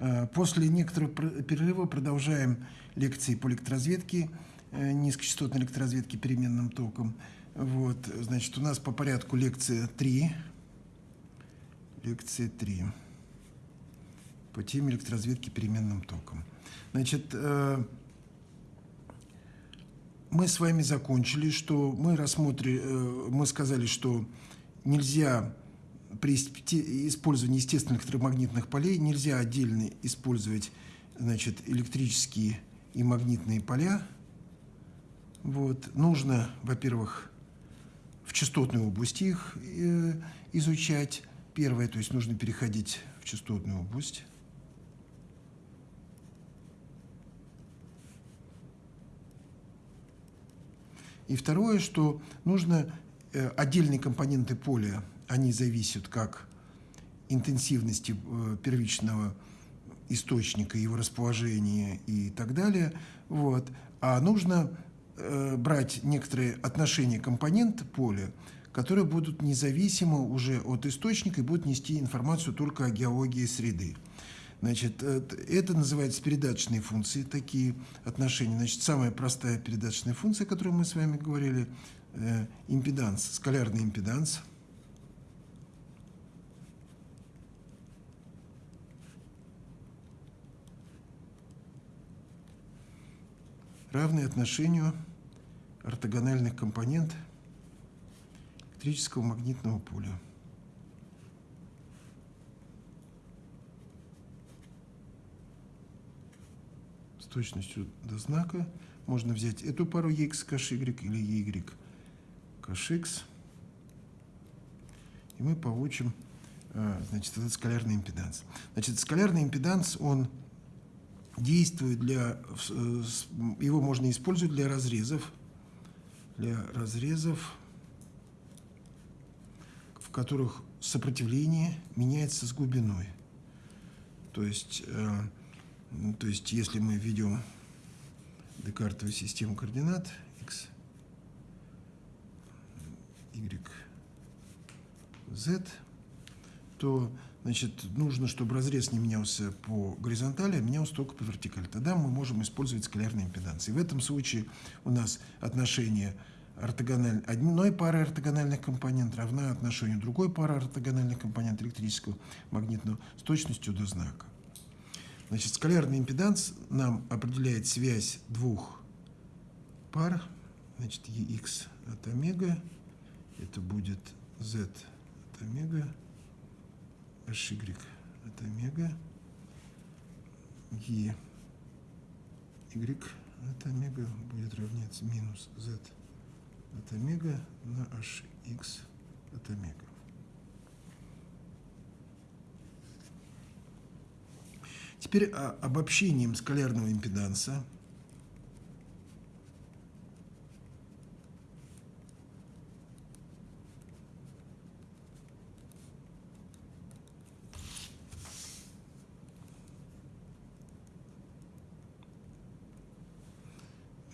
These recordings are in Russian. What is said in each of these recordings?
Э, после некоторого перерыва продолжаем лекции по электроразведке, э, низкочастотной электроразведке переменным током. Вот, значит, у нас по порядку лекция 3. Лекция 3 по теме электроразведки переменным током. Значит, э, мы с вами закончили, что мы рассмотрели, мы сказали, что нельзя при использовании естественных электромагнитных полей нельзя отдельно использовать значит, электрические и магнитные поля. Вот. Нужно, во-первых, в частотной области их э, изучать. Первое, то есть нужно переходить в частотную область. И второе, что нужно э, отдельные компоненты поля они зависят как интенсивности э, первичного источника, его расположения и так далее. Вот. А нужно э, брать некоторые отношения компонент поля, которые будут независимы уже от источника и будут нести информацию только о геологии среды. Значит, э, это называется передаточные функции, такие отношения. Значит, самая простая передаточная функция, о которой мы с вами говорили, э, импеданс, скалярный импеданс – равны отношению ортогональных компонент электрического магнитного поля. С точностью до знака можно взять эту пару x каш y или y каш x, и мы получим а, значит, этот скалярный импеданс. Значит, скалярный импеданс, он действует для... Э, его можно использовать для разрезов, для разрезов, в которых сопротивление меняется с глубиной. То есть, э, то есть если мы введем декартовую систему координат x, y, z, то значит, нужно, чтобы разрез не менялся по горизонтали, а менялся только по вертикали. Тогда мы можем использовать скалярный импеданс. И в этом случае у нас отношение ортогональ... одной пары ортогональных компонентов равна отношению другой пары ортогональных компонентов электрического магнитного с точностью до знака. Значит, скалярный импеданс нам определяет связь двух пар. Значит, EX от омега, это будет Z от омега, HY от омега, E Y от омега будет равняться минус Z от омега на HX от омега. Теперь обобщением скалярного импеданса –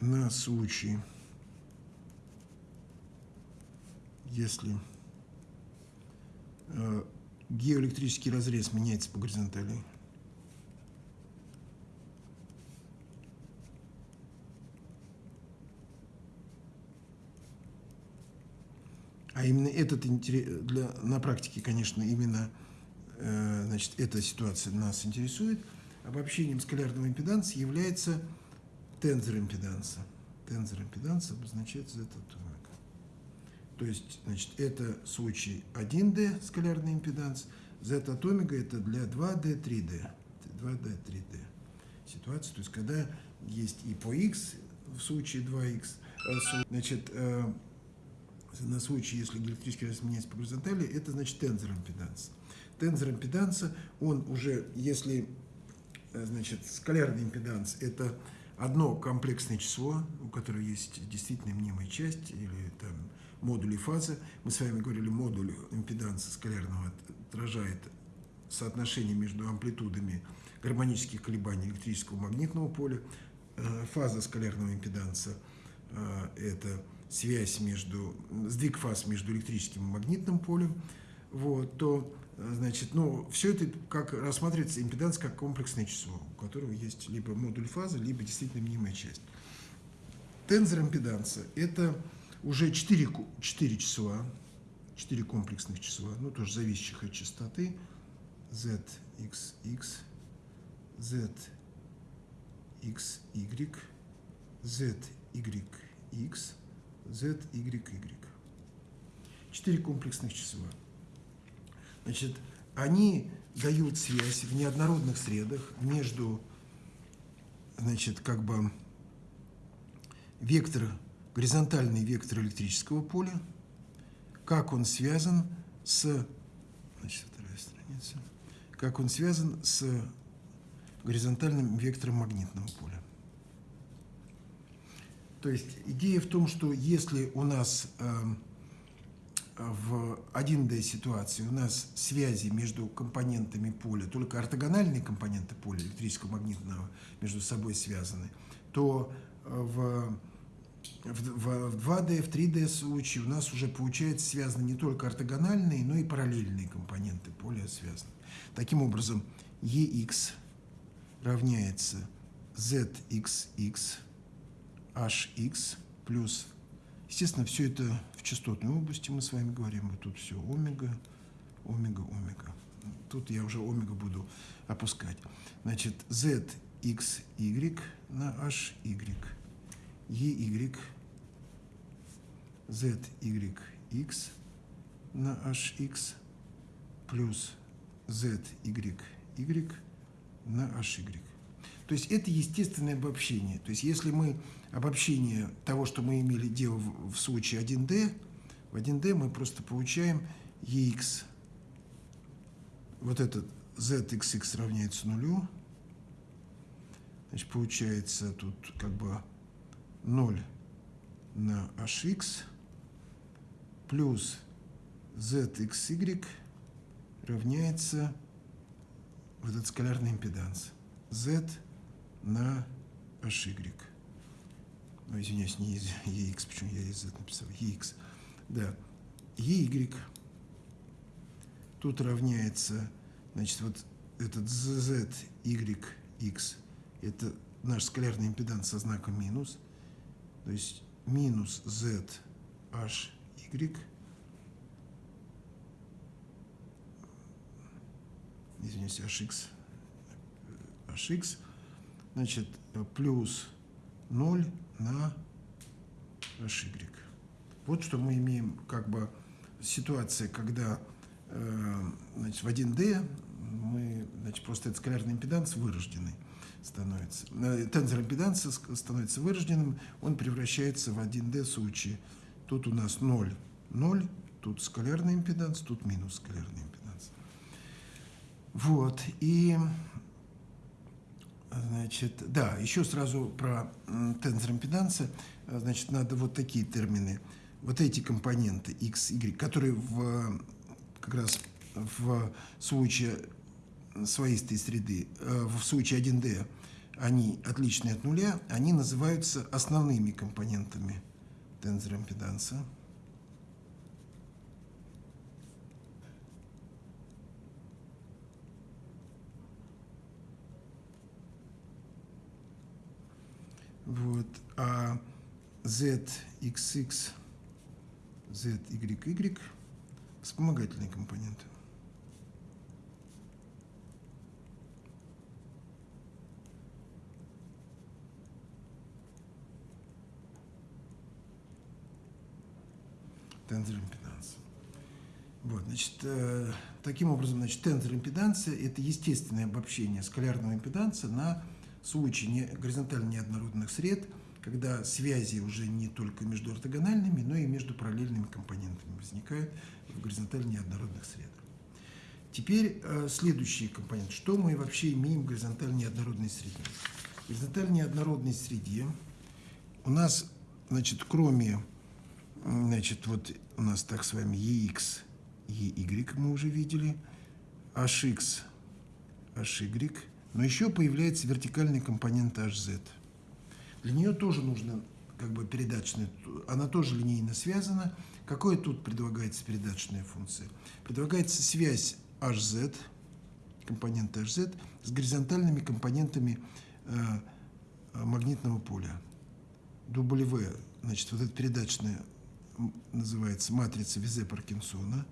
на случай, если э, геоэлектрический разрез меняется по горизонтали, А именно этот для, на практике, конечно, именно э, значит, эта ситуация нас интересует. Обобщением скалярного импеданса является тензор импеданса. Тензор импеданса обозначается z от омега. То есть, значит, это случай 1D, скалярный импеданс, z от омега это для 2D, 3D. 2D, 3D ситуация. То есть, когда есть и по x в случае 2x, э, значит, э, на случай, если электрический разрез меняется по горизонтали, это значит тензор импеданса. Тензор импеданса, он уже, если, э, значит, скалярный импеданс, это одно комплексное число, у которого есть действительно мнимая часть или там модули фазы. Мы с вами говорили, модуль импеданса скалярного отражает соотношение между амплитудами гармонических колебаний электрического магнитного поля. Э, фаза скалярного импеданса э, – это связь между, сдвиг фаз между электрическим и магнитным полем. Вот, то значит, ну, все это как рассматривается импеданс как комплексное число, у которого есть либо модуль фазы, либо действительно мнимая часть. Тензор импеданса – это уже 4, 4 числа, 4 комплексных числа, ну, тоже зависящих от частоты, z, x, x, z, x, y, z, y, x, z, y, y. Четыре комплексных числа. Значит, они дают связь в неоднородных средах между, значит, как бы вектор, горизонтальный вектор электрического поля, как он связан с, значит, вторая страница, как он связан с горизонтальным вектором магнитного поля. То есть идея в том, что если у нас э, в 1D ситуации у нас связи между компонентами поля, только ортогональные компоненты поля электрического магнитного между собой связаны, то в, в, в 2D, в 3D случае у нас уже получается связаны не только ортогональные, но и параллельные компоненты поля связаны. Таким образом, EX равняется ZXX HX плюс, естественно, все это частотной области мы с вами говорим, вот тут все омега, омега, омега. Тут я уже омега буду опускать. Значит, ZXY на HY, EY, ZYX на HX плюс ZYY на HY. То есть это естественное обобщение. То есть если мы обобщение того, что мы имели дело в, в случае 1D, в 1D мы просто получаем EX, вот этот ZXX равняется нулю, значит, получается тут как бы 0 на HX плюс ZXY равняется вот этот скалярный импеданс. Z на HY. Ну, извиняюсь, не EX, почему я из Z написал? EX. Да. EY. Тут равняется, значит, вот этот Z, Y, X. Это наш скалярный импеданс со знаком минус. То есть минус Z, H, Y. Извиняюсь, HX. HX. Значит, плюс 0 на HY. Вот что мы имеем как бы ситуация, когда э, значит, в 1D мы, значит, просто этот скалярный импеданс вырожденный становится. Э, тензор импеданса становится вырожденным, он превращается в 1D случае. Тут у нас 0, 0, тут скалярный импеданс, тут минус скалярный импеданс. Вот, и Значит, да, еще сразу про тензор импеданса. Значит, надо вот такие термины. Вот эти компоненты x, y, которые в, как раз в случае своистой среды, э, в случае 1D, они отличны от нуля, они называются основными компонентами тензора импеданса. Вот. А ZXX, ZYY вспомогательные компоненты. Тензор импеданс. Вот, значит, э, таким образом, значит, тензор импеданса – это естественное обобщение скалярного импеданса на случае не, горизонтально неоднородных сред, когда связи уже не только между ортогональными, но и между параллельными компонентами возникают в горизонтально неоднородных средах. Теперь э, следующий компонент. Что мы вообще имеем в горизонтально неоднородной среде? В горизонтально неоднородной среде у нас, значит, кроме, значит, вот у нас так с вами EX, EY мы уже видели, HX, HY – но еще появляется вертикальный компонент HZ. Для нее тоже нужно как бы передаточная, она тоже линейно связана. Какое тут предлагается передаточная функция? Предлагается связь HZ, компоненты HZ, с горизонтальными компонентами э, магнитного поля. W, значит, вот эта передачная называется матрица Визе-Паркинсона.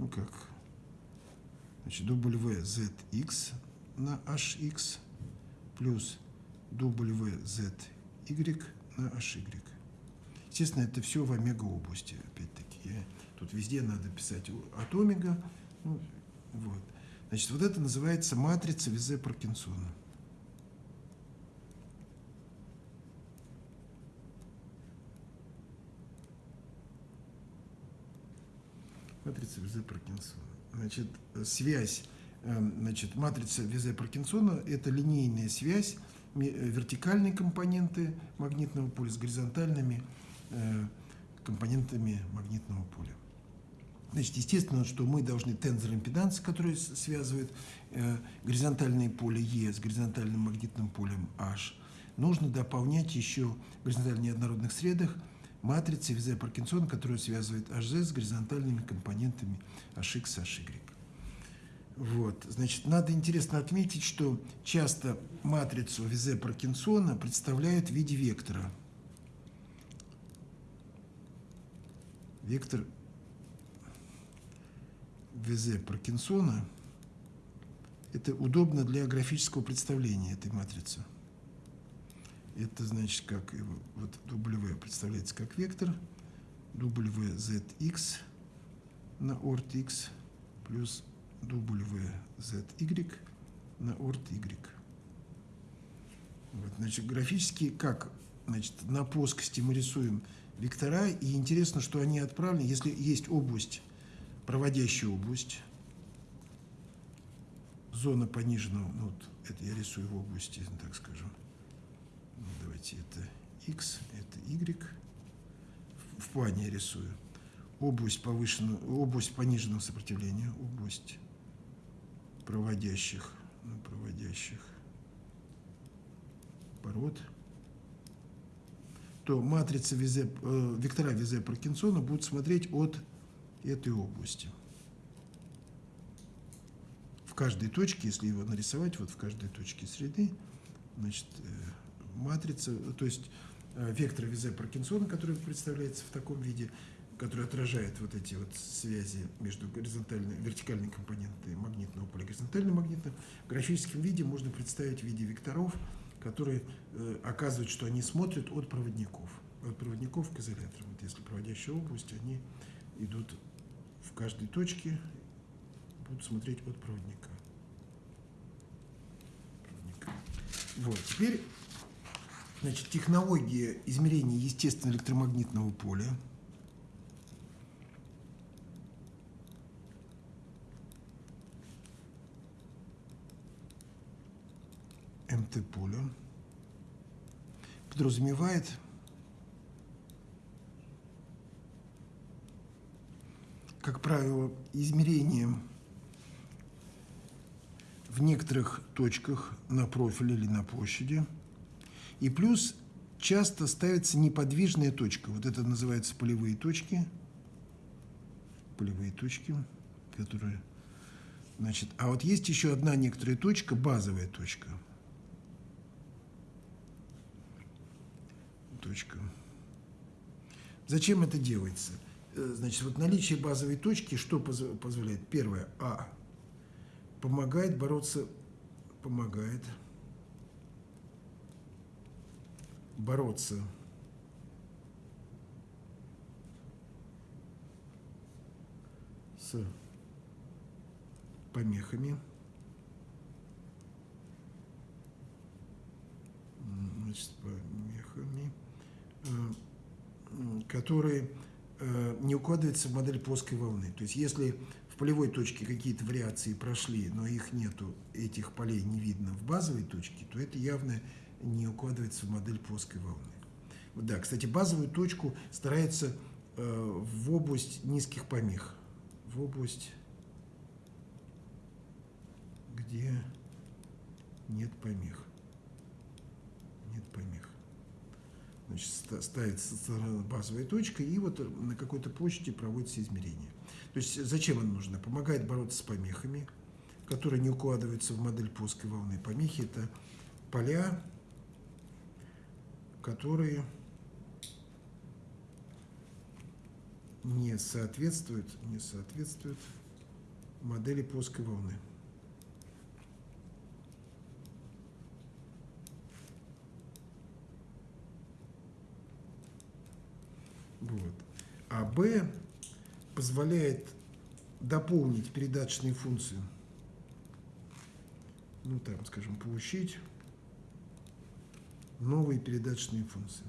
Ну как? Значит, WZX на HX плюс WZY на HY. Естественно, это все в омега-области, опять-таки. Тут везде надо писать от омега. Ну, вот. Значит, вот это называется матрица Визе-Паркинсона. Матрица Визе-Паркинсона. Значит, связь, эм, значит, матрица Визе-Паркинсона – это линейная связь э, вертикальные компоненты магнитного поля с горизонтальными э, компонентами магнитного поля. Значит, естественно, что мы должны тензор импеданса, который связывает э, горизонтальное поле Е с горизонтальным магнитным полем H, нужно дополнять еще в горизонтально неоднородных средах матрицы Визе Паркинсона, которая связывает HZ с горизонтальными компонентами HX, HY. Вот. Значит, надо интересно отметить, что часто матрицу Визе Паркинсона представляют в виде вектора. Вектор Визе Паркинсона – это удобно для графического представления этой матрицы. Это значит, как вот W представляется как вектор, WZX на орт X плюс WZY на орт Y. Вот, значит, графически как? Значит, на плоскости мы рисуем вектора, и интересно, что они отправлены, если есть область проводящая область, зона пониженного, ну, вот это я рисую в области, так скажем, давайте это x, это y, в, плане я рисую, область повышенного, область пониженного сопротивления, область проводящих, ну, проводящих пород, то матрица Визе, э, вектора Визе Паркинсона будут смотреть от этой области. В каждой точке, если его нарисовать, вот в каждой точке среды, значит, э, матрица, то есть э, вектор Визе Паркинсона, который представляется в таком виде, который отражает вот эти вот связи между горизонтальной, вертикальной компонентой магнитного поля и горизонтальным магнитным, в графическом виде можно представить в виде векторов, которые э, оказывают, что они смотрят от проводников, от проводников к изоляторам. Вот если проводящая область, они идут в каждой точке будут смотреть от проводника. проводника. Вот, теперь значит, технология измерения естественного электромагнитного поля. МТ-поля подразумевает как правило, измерением в некоторых точках на профиле или на площади. И плюс часто ставится неподвижная точка. Вот это называется полевые точки. Полевые точки, которые... Значит, а вот есть еще одна некоторая точка, базовая точка. Точка. Зачем это делается? Э, значит, вот наличие базовой точки что позволяет? Первое, А, помогает бороться, помогает бороться с помехами, значит, помехами, э, которые Э, не укладывается в модель плоской волны. То есть если в полевой точке какие-то вариации прошли, но их нету, этих полей не видно в базовой точке, то это явно не укладывается в модель плоской волны. Да, кстати, базовую точку старается э, в область низких помех, в область, где нет помех. Нет помех. значит, ставится базовая точка, и вот на какой-то площади проводится измерение. То есть зачем она нужна? Помогает бороться с помехами, которые не укладываются в модель плоской волны. Помехи – это поля, которые не соответствуют, не соответствуют модели плоской волны. Вот. А B позволяет дополнить передаточные функции. Ну, там, скажем, получить новые передаточные функции.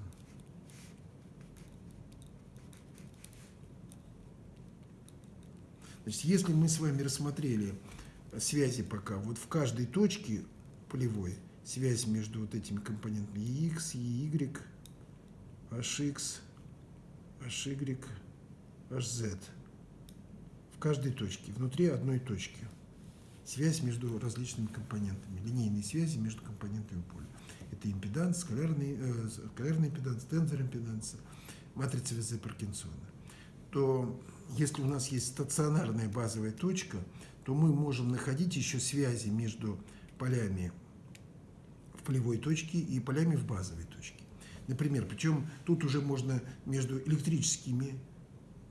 Значит, если мы с вами рассмотрели связи пока, вот в каждой точке полевой связь между вот этими компонентами EX, EY, HX, HY, HZ в каждой точке, внутри одной точки. Связь между различными компонентами, линейные связи между компонентами поля. Это импеданс, скалярный, э, скалярный импеданс, тензор импеданса, матрица Везе Паркинсона. То если у нас есть стационарная базовая точка, то мы можем находить еще связи между полями в полевой точке и полями в базовой точке. Например, причем тут уже можно между электрическими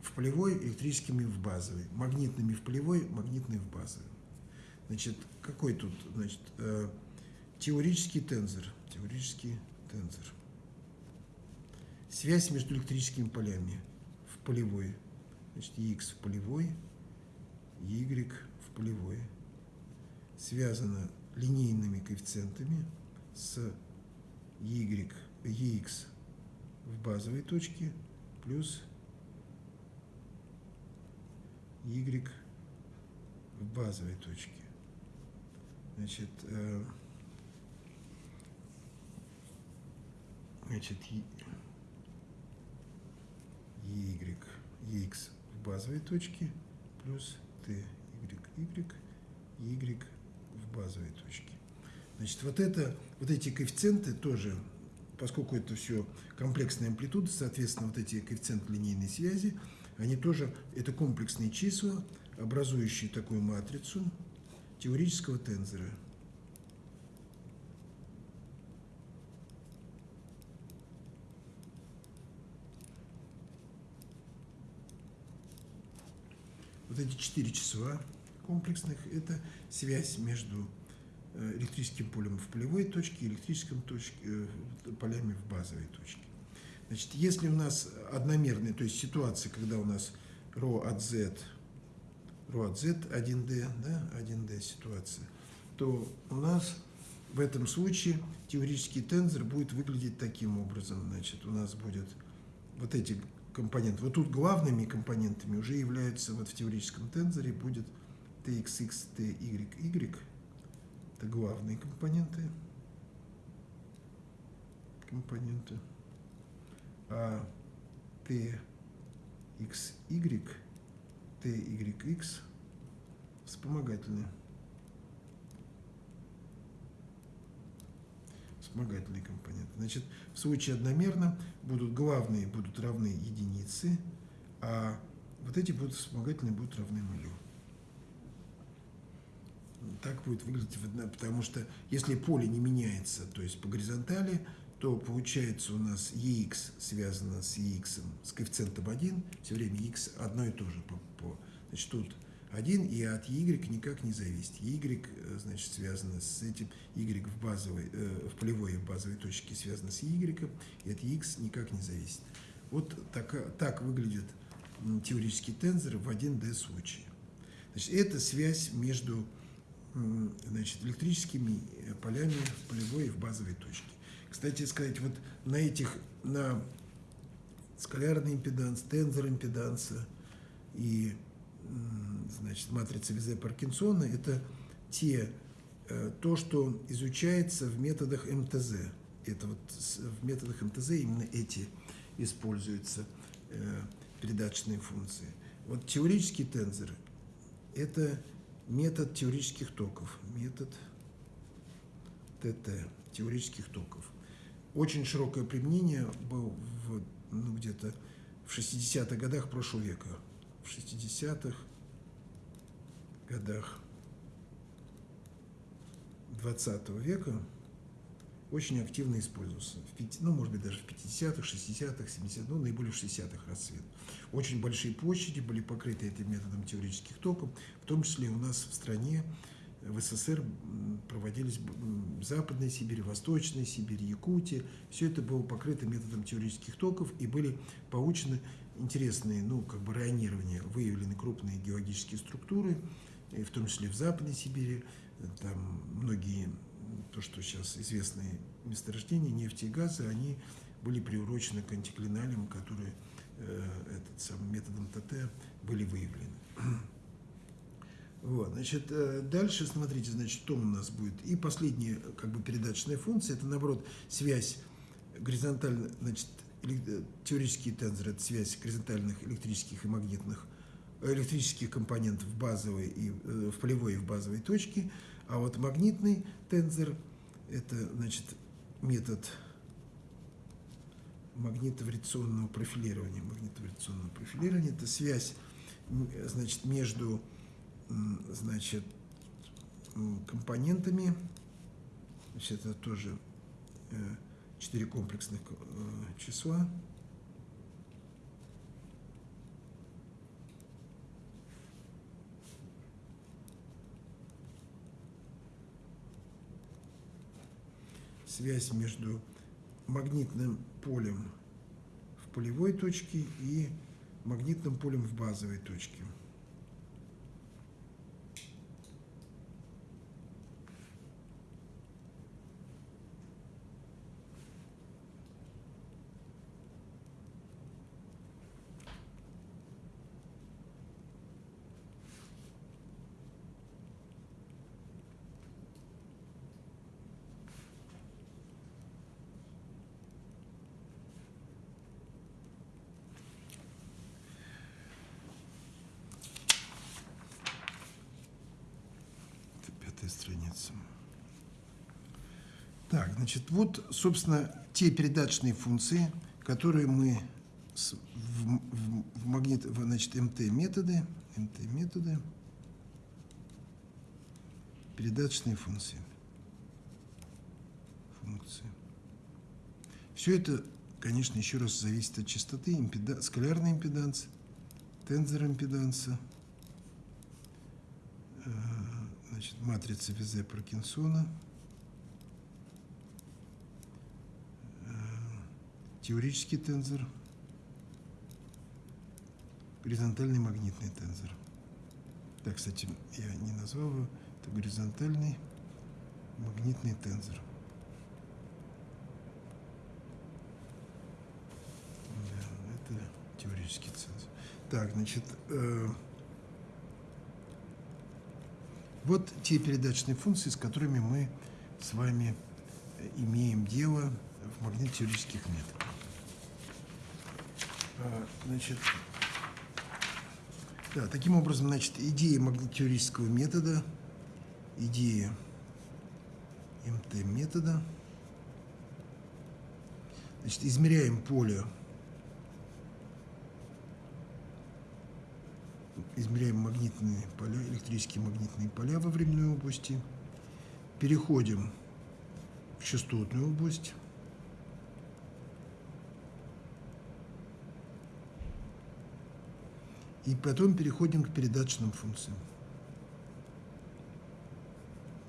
в полевой, электрическими в базовой, магнитными в полевой, магнитные в базовой. Значит, какой тут, значит, э, теорический тензор, теорический тензор. Связь между электрическими полями в полевой, значит, X в полевой, Y в полевой, связана линейными коэффициентами с Y EX в базовой точке плюс Y в базовой точке. Значит, значит, Y, X в базовой точке плюс T, Y, Y, Y в базовой точке. Значит, вот это, вот эти коэффициенты тоже поскольку это все комплексная амплитуда, соответственно, вот эти коэффициенты линейной связи, они тоже, это комплексные числа, образующие такую матрицу теорического тензора. Эти четыре числа комплексных – это связь между Э, электрическим полем в полевой точке, электрическим точке, э, полями в базовой точке. Значит, если у нас одномерная, то есть ситуация, когда у нас ρ от z, ρ от z 1d, да, 1d ситуация, то у нас в этом случае теоретический тензор будет выглядеть таким образом. Значит, у нас будет вот эти компоненты. Вот тут главными компонентами уже являются, вот в теоретическом тензоре будет txx, ty, это главные компоненты. Компоненты. А t, x, y, t, y, x вспомогательные. Вспомогательные компоненты. Значит, в случае одномерно будут главные будут равны единице, а вот эти будут вспомогательные будут равны нулю так будет выглядеть, потому что если поле не меняется, то есть по горизонтали, то получается у нас EX связано с EX с коэффициентом 1, все время X одно и то же. По, по, значит, тут 1, и от Y никак не зависит. Y, значит, связано с этим, Y в, базовой, э, в полевой и базовой точке связано с Y, и от X никак не зависит. Вот так, так выглядит теоретический тензор в 1D случае. Значит, это связь между значит, электрическими э, полями в полевой и в базовой точке. Кстати сказать, вот на этих, на скалярный импеданс, тензор импеданса и значит, матрица Визе Паркинсона – это те, э, то, что изучается в методах МТЗ. Это вот в методах МТЗ именно эти используются э, передаточные функции. Вот теорический тензор – это метод теоретических токов, метод ТТ, теоретических токов. очень широкое применение было ну, где-то в 60-х годах прошлого века. В 60-х годах 20 века очень активно использовался. В 5, ну, может быть, даже в 50-х, 60-х, 70-х, ну, наиболее в 60-х расцвет. Очень большие площади были покрыты этим методом теоретических токов, в том числе у нас в стране, в СССР проводились в Западной Сибири, Восточной Сибири, Якутии. Все это было покрыто методом теоретических токов и были получены интересные, ну, как бы районирования, выявлены крупные геологические структуры, в том числе в Западной Сибири, там многие то, что сейчас известные месторождения нефти и газа, они были приурочены к антиклиналям, которые э, этот самым методом ТТ были выявлены. Вот, значит, э, дальше смотрите, значит, что у нас будет. И последняя, как бы, передаточная функция, это, наоборот, связь горизонтально, значит, э, теоретические тензоры, это связь горизонтальных электрических и магнитных электрических компонентов в базовой и в полевой и в базовой точке, а вот магнитный тензор – это значит, метод магнитовариационного профилирования. Магнитовариационного профилирования – это связь значит, между значит, компонентами. Значит, это тоже четыре комплексных э, числа. связь между магнитным полем в полевой точке и магнитным полем в базовой точке. Так, значит, вот, собственно, те передаточные функции, которые мы в, в, в магнит, значит, МТ-методы, МТ-методы, передаточные функции. Функции. Все это, конечно, еще раз зависит от частоты, импеда, скалярный импеданс, тензор импеданса, э, значит, матрица Визе Паркинсона – теорический тензор, горизонтальный магнитный тензор. Так, кстати, я не назвал его, это горизонтальный магнитный тензор. Да, это теоретический тензор. Так, значит, э, вот те передаточные функции, с которыми мы с вами имеем дело в магнитно-теоретических методах. А, значит, да, таким образом, значит, идея магнитюристского метода, идея МТ-метода, значит, измеряем поле, измеряем магнитные поля, электрические магнитные поля во временной области, переходим в частотную область, И потом переходим к передаточным функциям.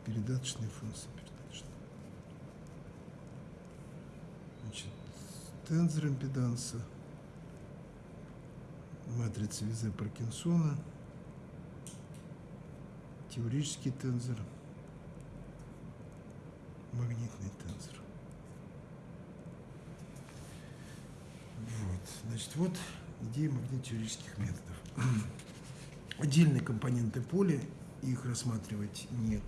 Передаточные функции. Передаточные. Значит, тензор импеданса, матрица Визе Паркинсона, теорический тензор, магнитный тензор. Вот, значит, вот идея магнитно-теоретических методов. Отдельные компоненты поля, их рассматривать нет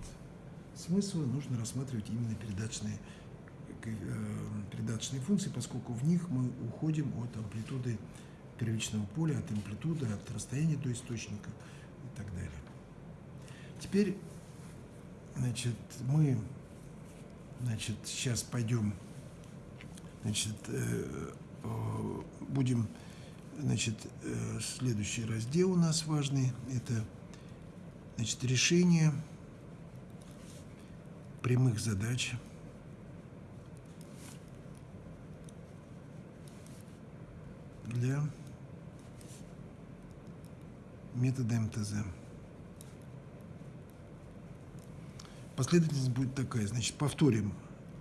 смысла, нужно рассматривать именно передаточные, э, передаточные функции, поскольку в них мы уходим от амплитуды первичного поля, от амплитуды, от расстояния до источника и так далее. Теперь, значит, мы значит, сейчас пойдем Значит, э, э, будем, значит, э, следующий раздел у нас важный, это, значит, решение прямых задач. для метода МТЗ. Последовательность будет такая. Значит, повторим.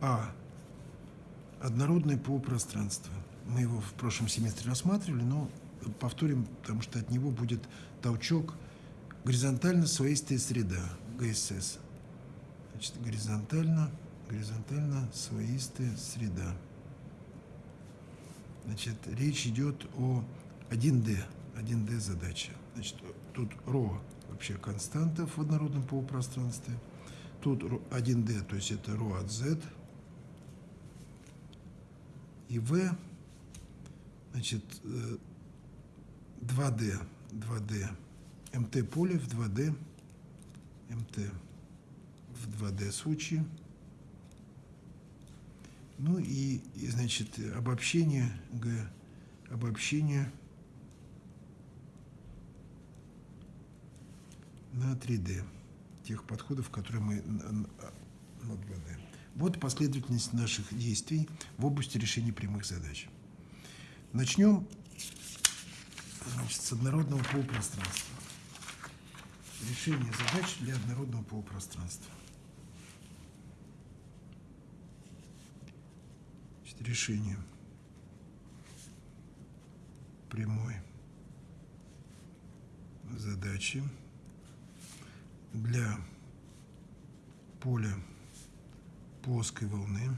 А. Однородное полупространство. Мы его в прошлом семестре рассматривали, но повторим, потому что от него будет толчок горизонтально своистая среда, ГСС. Значит, горизонтально, горизонтально своистая среда. Значит, речь идет о 1D, 1D задача. Значит, тут ρ вообще константа в однородном полупространстве. Тут 1D, то есть это ρ от z. И v, значит, 2D, 2D, МТ поле в 2D, МТ в 2D случае. Ну и, и значит, обобщение Г, обобщение на 3D, тех подходов, которые мы на, на 2D. Вот последовательность наших действий в области решения прямых задач. Начнем значит, с однородного полупространства. Решение задач для однородного полупространства. Значит, решение прямой задачи для поля плоской волны.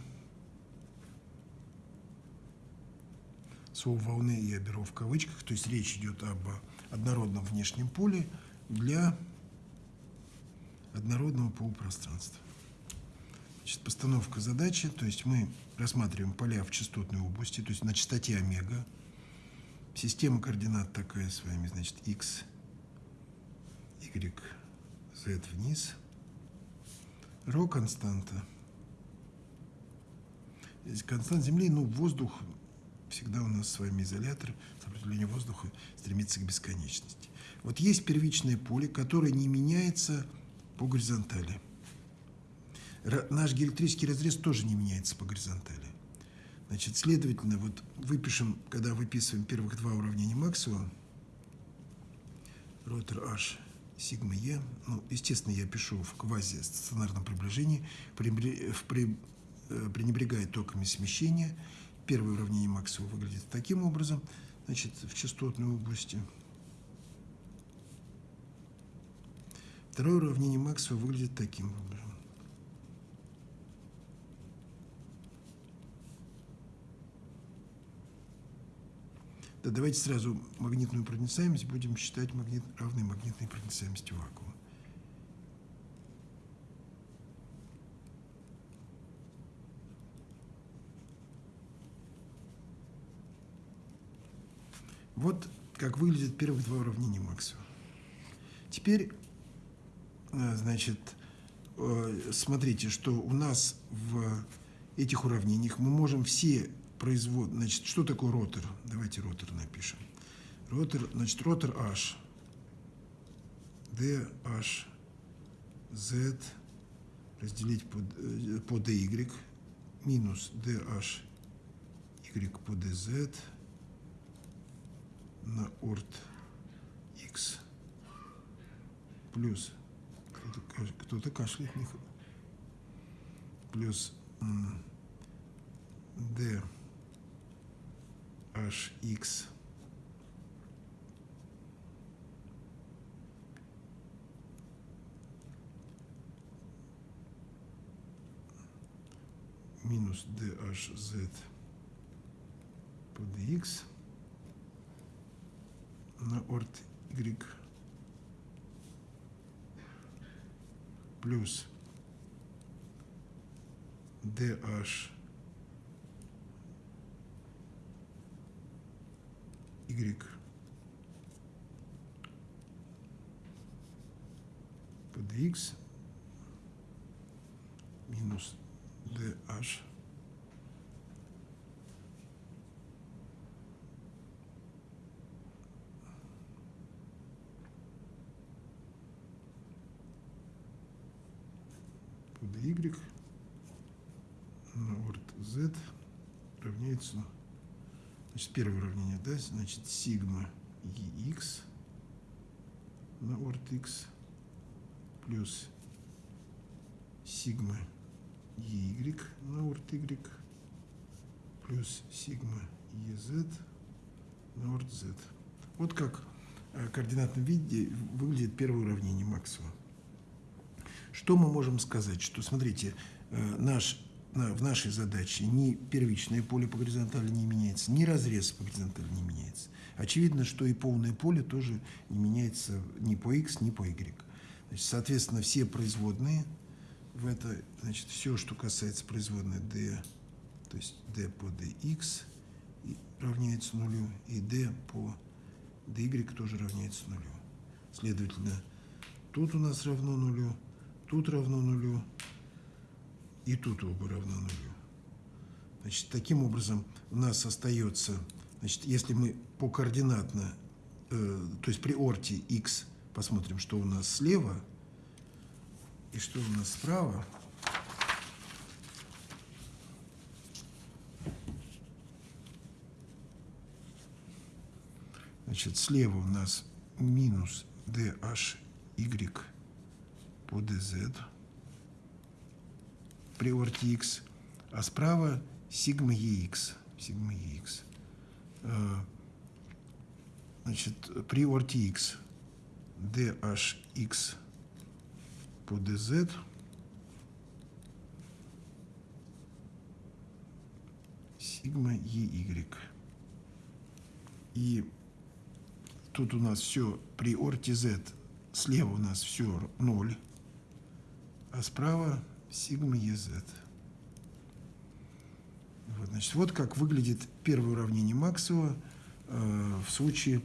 Слово волны я беру в кавычках, то есть речь идет об однородном внешнем поле для однородного полупространства. Значит, постановка задачи, то есть мы рассматриваем поля в частотной области, то есть на частоте омега. Система координат такая с вами, значит, x, y, z вниз. Ро константа. Констант Земли, ну, воздух, всегда у нас с вами изолятор, сопротивление воздуха стремится к бесконечности. Вот есть первичное поле, которое не меняется по горизонтали. Наш геоэлектрический разрез тоже не меняется по горизонтали. Значит, следовательно, вот выпишем, когда выписываем первых два уравнения Максвелла, ротор H, сигма Е, ну, естественно, я пишу в квази-стационарном приближении, э, пренебрегая токами смещения. Первое уравнение Максвелла выглядит таким образом, значит, в частотной области. Второе уравнение Максвелла выглядит таким образом. Да давайте сразу магнитную проницаемость будем считать магнит, равной магнитной проницаемости вакуума. Вот как выглядят первых два уравнения Максвелла. Теперь, э, значит, э, смотрите, что у нас в этих уравнениях мы можем все производ... Значит, что такое ротор? Давайте ротор напишем. Ротор, значит, ротор H. D, H, Z разделить по, э, по DY минус DH Y по DZ на орт X плюс кто-то кто кашляет плюс D hx минус dhz по dx на орт y. Плюс dh Y. pdx минус dh под y на орд z равняется значит, первое уравнение, да, значит, сигма ex на орд x плюс сигма y на орд y плюс сигма ez на орд z. Вот как в координатном виде выглядит первое уравнение Максвелла. Что мы можем сказать? Что, смотрите, э, наш, в нашей задаче ни первичное поле по горизонтали не меняется, ни разрез по горизонтали не меняется. Очевидно, что и полное поле тоже не меняется ни по x, ни по y. Значит, соответственно, все производные в это, значит, все, что касается производной d, то есть d по dx равняется нулю, и d по dy тоже равняется нулю. Следовательно, тут у нас равно нулю, тут равно нулю, и тут оба равно нулю. Значит, таким образом у нас остается, значит, если мы по координатно, э, то есть при орте x посмотрим, что у нас слева и что у нас справа, Значит, слева у нас минус DHY по DZ при орте X, а справа сигма EX. Сигма EX. Значит, при орте X DHX по DZ сигма EY. И Тут у нас все при орте Z. Слева у нас все 0, а справа сигма EZ. Вот, значит, вот как выглядит первое уравнение Максвелла э, в случае,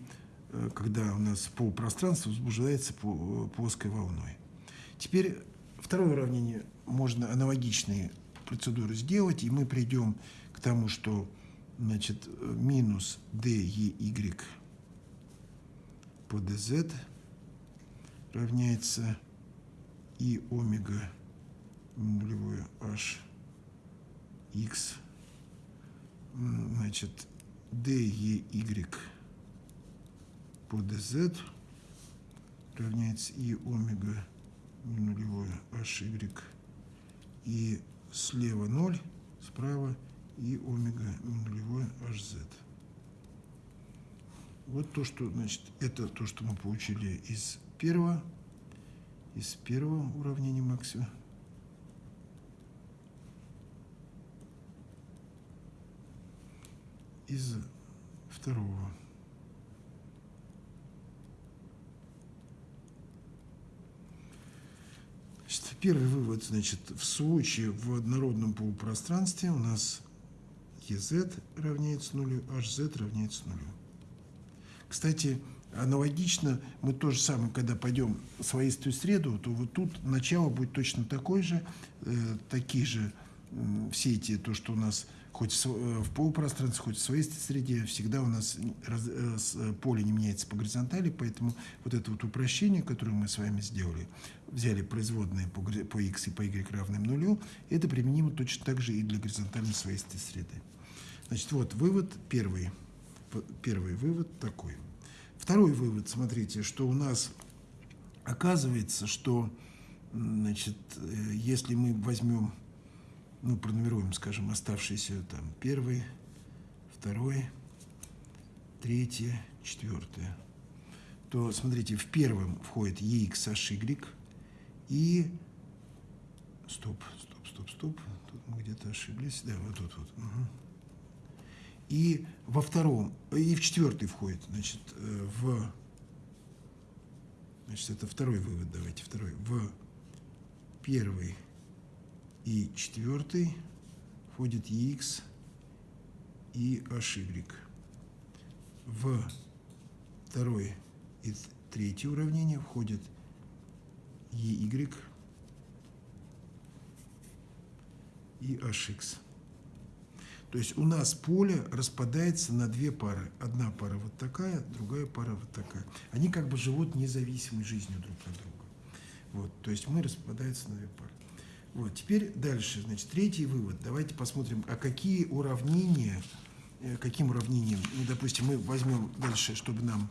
э, когда у нас полупространство возбуждается по, плоской волной. Теперь второе уравнение можно аналогичные процедуры сделать, и мы придем к тому, что значит, минус dy по dz равняется и омега нулевое h x значит dy по dz равняется и омега нулевое hy и слева 0, справа и омега нулевое hz. Вот то, что, значит, это то, что мы получили из первого, из первого уравнения Максвелла. Из второго. Значит, первый вывод, значит, в случае в однородном полупространстве у нас EZ равняется нулю, HZ равняется нулю. Кстати, аналогично, мы то же самое, когда пойдем в своистую среду, то вот тут начало будет точно такое же, э, такие же э, все эти, то, что у нас хоть в, э, в полупространстве, хоть в своистой среде, всегда у нас раз, э, поле не меняется по горизонтали, поэтому вот это вот упрощение, которое мы с вами сделали, взяли производные по, по x и по y равным нулю, это применимо точно так же и для горизонтальной своистой среды. Значит, вот вывод первый – первый вывод такой. Второй вывод, смотрите, что у нас оказывается, что значит, э, если мы возьмем, ну, пронумеруем, скажем, оставшиеся там первый, второй, третий, четвертый, то, смотрите, в первом входит EXHY и... Стоп, стоп, стоп, стоп. Тут мы где-то ошиблись. Да, вот тут вот. Угу и во втором, и в четвертый входит, значит, э, в, значит, это второй вывод, давайте, второй, в первый и четвертый входит EX и HY. В второй и третье уравнение входит EY и HX. То есть у нас поле распадается на две пары. Одна пара вот такая, другая пара вот такая. Они как бы живут независимой жизнью друг от друга. Вот, то есть мы распадаемся на две пары. Вот, теперь дальше, значит, третий вывод. Давайте посмотрим, а какие уравнения, э, каким уравнением, ну, допустим, мы возьмем дальше, чтобы нам,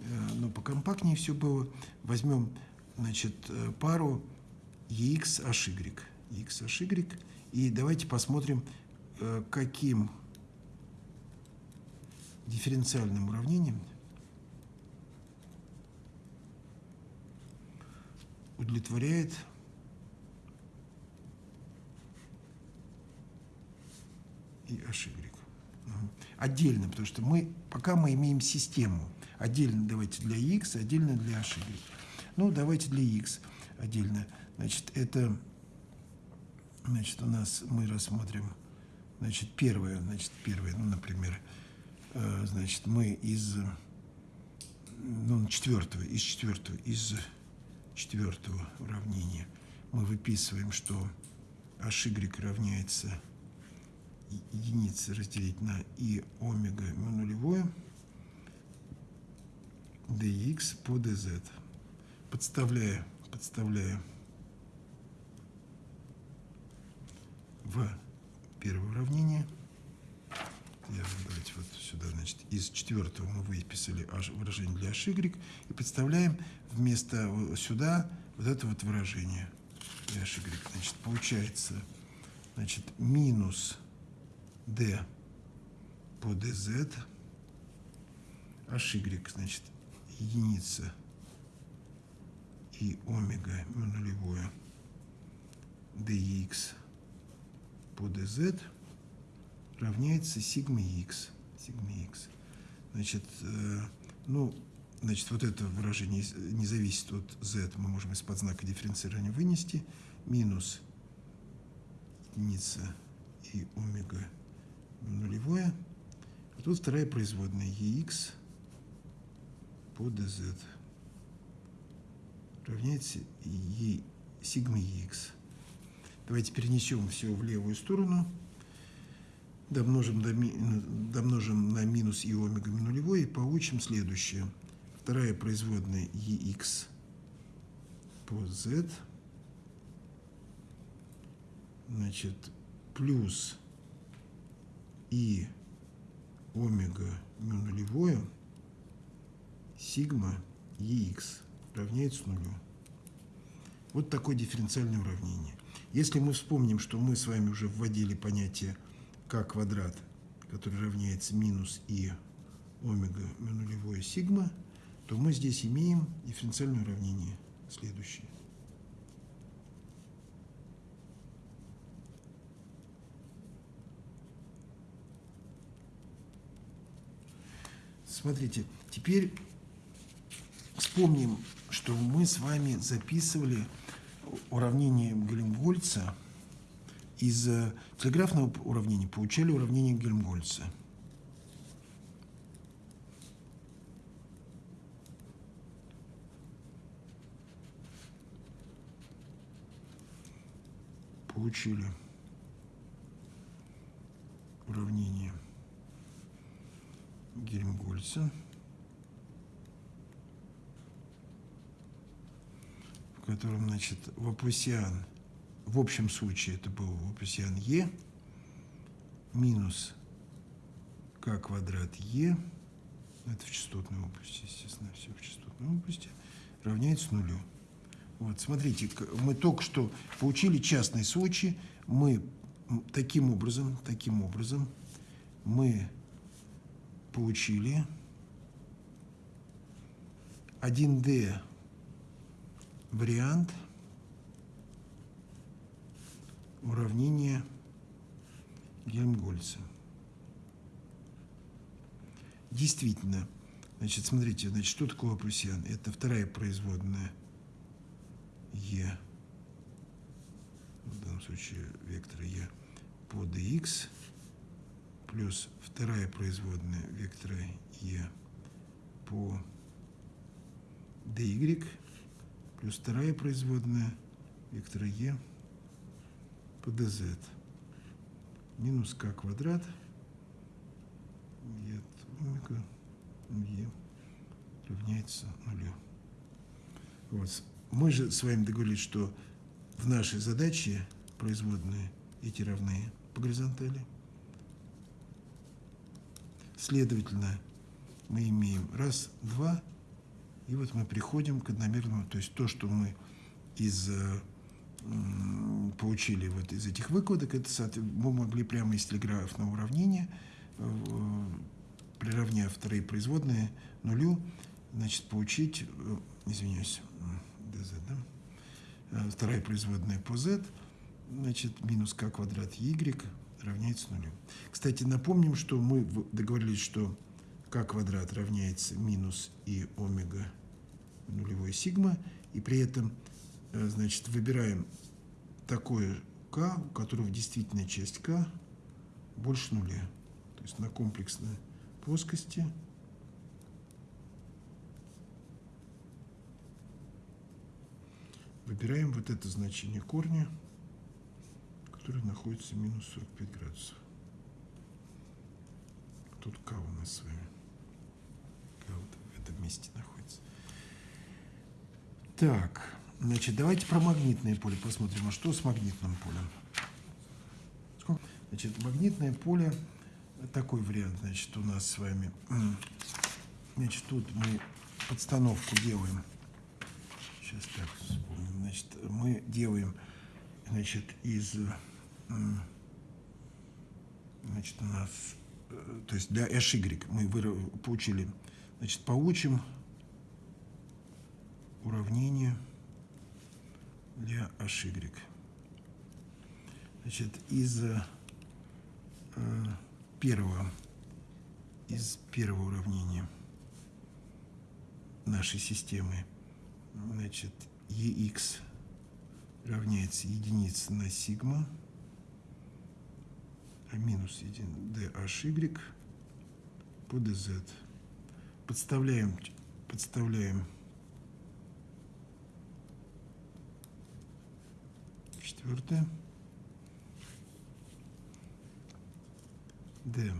э, ну, покомпактнее все было, возьмем, значит, э, пару EX HY, EX HY, и давайте посмотрим, каким дифференциальным уравнением удовлетворяет и HY. Отдельно, потому что мы, пока мы имеем систему, отдельно давайте для X, отдельно для HY. Ну, давайте для X отдельно. Значит, это, значит, у нас мы рассмотрим, значит, первое, значит, первое, ну, например, э, значит, мы из, ну, четвертого, из четвертого, из четвертого уравнения мы выписываем, что HY равняется единицы разделить на и омега му нулевое dx по dz. Подставляя, подставляя в первое уравнение. Я, давайте вот сюда, значит, из четвертого мы выписали выражение для HY и подставляем вместо сюда вот это вот выражение для HY. Значит, получается, значит, минус d по dz, hy, значит, единица и омега нулевое dx по dz равняется сигма x. Сигма x. Значит, э, ну, значит, вот это выражение не зависит от z, мы можем из-под знака дифференцирования вынести. Минус единица и омега тут вторая производная EX по DZ равняется E сигма EX. Давайте перенесем все в левую сторону. Домножим, до, домножим на минус и омега нулевой и получим следующее. Вторая производная EX по Z. Значит, плюс и омега му нулевое сигма EX равняется нулю. Вот такое дифференциальное уравнение. Если мы вспомним, что мы с вами уже вводили понятие k квадрат, который равняется минус и омега му нулевое сигма, то мы здесь имеем дифференциальное уравнение следующее. Смотрите, теперь вспомним, что мы с вами записывали уравнение Гельмгольца. Из э, телеграфного уравнения получали уравнение Гельмгольца. Получили уравнение Гельмгольца, в котором, значит, Вапусиан, в общем случае это был Вапусиан Е, минус К квадрат Е, это в частотной области, естественно, все в частотной области, равняется нулю. Вот, смотрите, мы только что получили частный случай, мы таким образом, таким образом, мы получили 1D вариант уравнения Гельмгольца. Действительно, значит, смотрите, значит, что такое Лапусиан? Это вторая производная Е, в данном случае вектора Е по dx плюс вторая производная вектора e по dy плюс вторая производная вектора e по dz минус k квадрат e омега e равняется нулю. Вот. Мы же с вами договорились, что в нашей задаче производные эти равны по горизонтали. Следовательно, мы имеем раз, два, и вот мы приходим к одномерному, то есть то, что мы из э, получили вот из этих выкладок, это мы могли прямо из телеграфного уравнения, э, приравняв вторые производные нулю, значит, получить, э, извиняюсь, dz, да? вторая производная по z, значит, минус k квадрат y равняется нулю. Кстати, напомним, что мы договорились, что k квадрат равняется минус и омега нулевой сигма, и при этом, э, значит, выбираем такое k, у которого действительно часть k больше нуля. То есть на комплексной плоскости выбираем вот это значение корня, которое находится минус 45 градусов. Тут k у нас с вами. K вот в этом месте находится. Так, значит, давайте про магнитное поле посмотрим. А что с магнитным полем? Значит, магнитное поле, такой вариант, значит, у нас с вами. Значит, тут мы подстановку делаем. Сейчас так вспомним. Значит, мы делаем, значит, из, значит, у нас, э, то есть для HY мы получили, значит, получим уравнение для HY. Значит, из э, первого, из первого уравнения нашей системы, значит, EX равняется единице на сигма, минус 1 DHY по DZ. Подставляем, подставляем Четвертое. D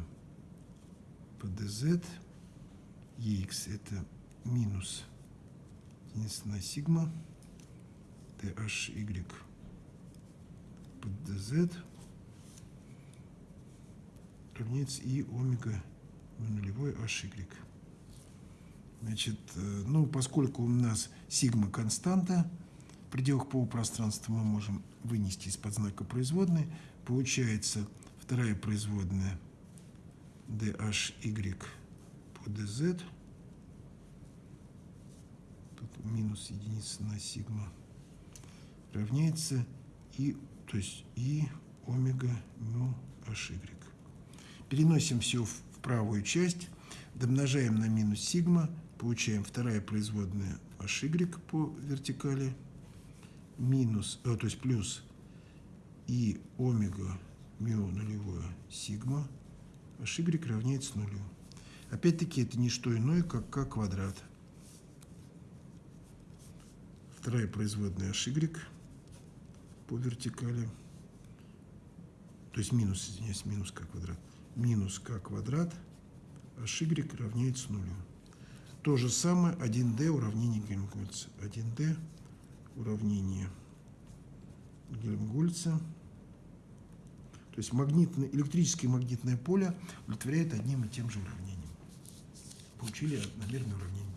по dz. EX это минус единица на сигма. DHY по dz равняется и омега нулевой HY. Значит, э, ну, поскольку у нас сигма константа, в пределах полупространства мы можем вынести из-под знака производной. Получается вторая производная dhy по dz. Тут минус единица на сигма равняется и, то есть и омега мю hy. Переносим все в правую часть, домножаем на минус сигма, получаем вторая производная hy по вертикали – минус, э, то есть плюс и омега мио нулевое сигма y равняется нулю. Опять-таки это не что иное, как k квадрат. Вторая производная y по вертикали. То есть минус, извиняюсь, минус k квадрат. Минус k квадрат h y равняется нулю. То же самое 1D уравнение Гельмгольца. 1D уравнение Гельмгольца. То есть магнитное, электрическое магнитное поле удовлетворяет одним и тем же уравнением. Получили одномерное уравнение.